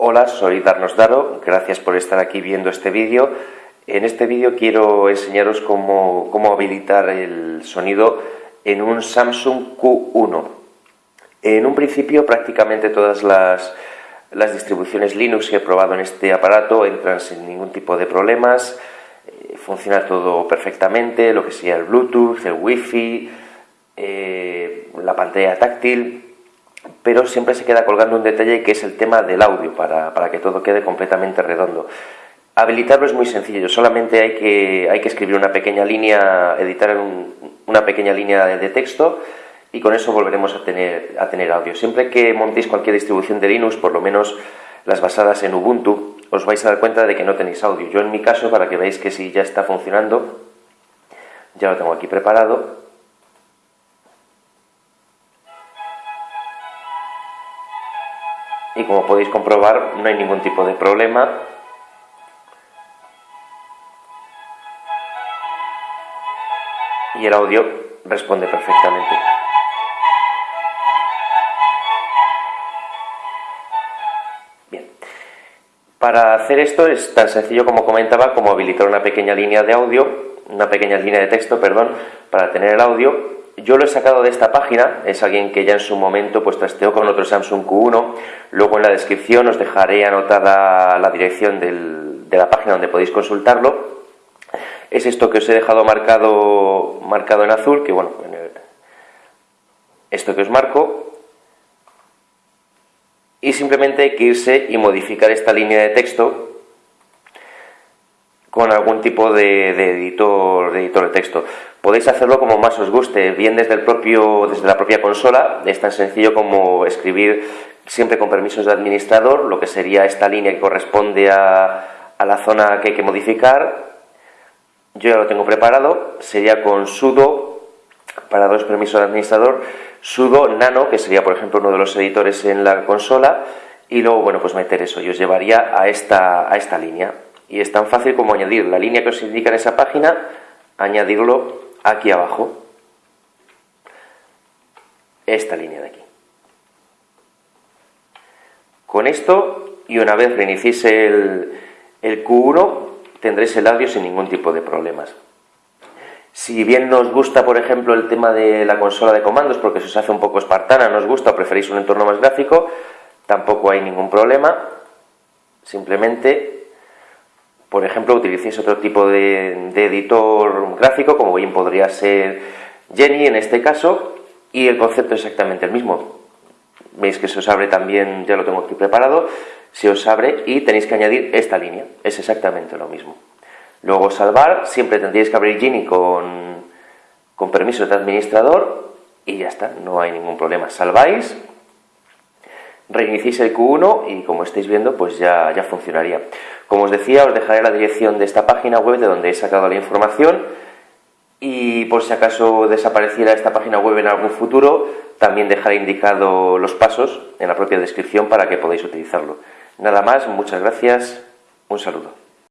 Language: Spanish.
Hola, soy Darnos Daro, gracias por estar aquí viendo este vídeo. En este vídeo quiero enseñaros cómo, habilitar el sonido en un Samsung Q1. En un principio prácticamente todas las, distribuciones Linux que he probado en este aparato entran sin ningún tipo de problemas, eh, funciona todo perfectamente, lo que sea el Bluetooth, el Wi-Fi, eh, la pantalla táctil, pero siempre se queda colgando un detalle que es el tema del audio, para, que todo quede completamente redondo. Habilitarlo es muy sencillo, solamente hay que, escribir una pequeña línea, editar una pequeña línea de, texto y con eso volveremos a tener, a tener audio. Siempre que montéis cualquier distribución de Linux, por lo menos las basadas en Ubuntu, os vais a dar cuenta de que no tenéis audio. Yo en mi caso, para que veáis que si ya está funcionando, ya lo tengo aquí preparado, como podéis comprobar no hay ningún tipo de problema y el audio responde perfectamente. Bien. Para hacer esto es tan sencillo como comentaba, como habilitar una pequeña línea de audio, una pequeña línea de texto, perdón, para tener el audio yo lo he sacado de esta página, es alguien que ya en su momento pues trasteó con otro Samsung Q1, luego en la descripción os dejaré anotada la dirección de la página donde podéis consultarlo. Es esto que os he dejado marcado, marcado en azul, que bueno, esto que os marco, y simplemente hay que irse y modificar esta línea de texto con algún tipo de, editor, de editor de texto. Podéis hacerlo como más os guste, bien desde, el propio, desde la propia consola, es tan sencillo como escribir siempre con permisos de administrador, lo que sería esta línea que corresponde a, a la zona que hay que modificar. Yo ya lo tengo preparado, sería con sudo, para dos permisos de administrador, sudo nano, que sería por ejemplo uno de los editores en la consola, y luego, bueno, pues meter eso, y os llevaría a esta, a esta línea. Y es tan fácil como añadir la línea que os indica en esa página, añadirlo aquí abajo. Esta línea de aquí. Con esto, y una vez reiniciéis el, el Q1, tendréis el audio sin ningún tipo de problemas. Si bien nos gusta, por ejemplo, el tema de la consola de comandos, porque se os hace un poco espartana, nos gusta o preferís un entorno más gráfico, tampoco hay ningún problema. Simplemente por ejemplo, utilicéis otro tipo de, editor gráfico, como bien podría ser Jenny en este caso, y el concepto es exactamente el mismo. Veis que se os abre también, ya lo tengo aquí preparado, se os abre y tenéis que añadir esta línea, es exactamente lo mismo. Luego salvar, siempre tendríais que abrir Genie con, con permisos de administrador y ya está, no hay ningún problema. Salváis, reiniciéis el Q1 y como estáis viendo, pues ya, ya funcionaría. Como os decía, os dejaré la dirección de esta página web de donde he sacado la información y por si acaso desapareciera esta página web en algún futuro, también dejaré indicado los pasos en la propia descripción para que podáis utilizarlo. Nada más, muchas gracias, un saludo.